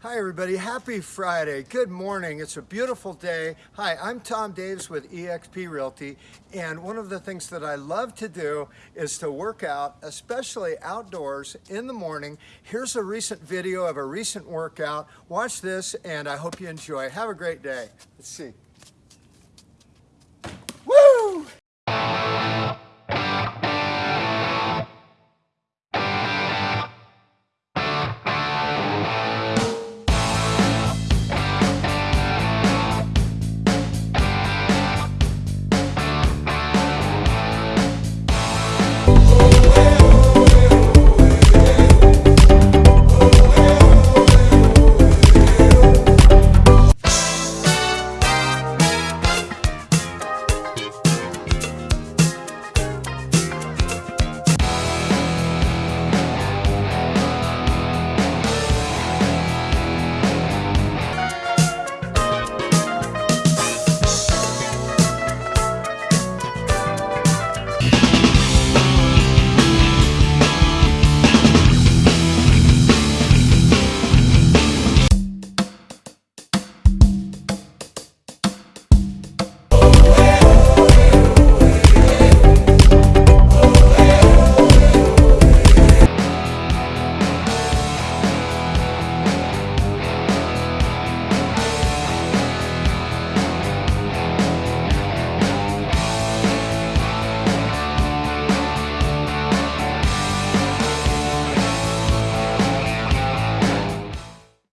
Hi everybody, happy Friday. Good morning. It's a beautiful day. Hi, I'm Tom Davis with eXp Realty and one of the things that I love to do is to work out, especially outdoors in the morning. Here's a recent video of a recent workout. Watch this and I hope you enjoy. Have a great day. Let's see.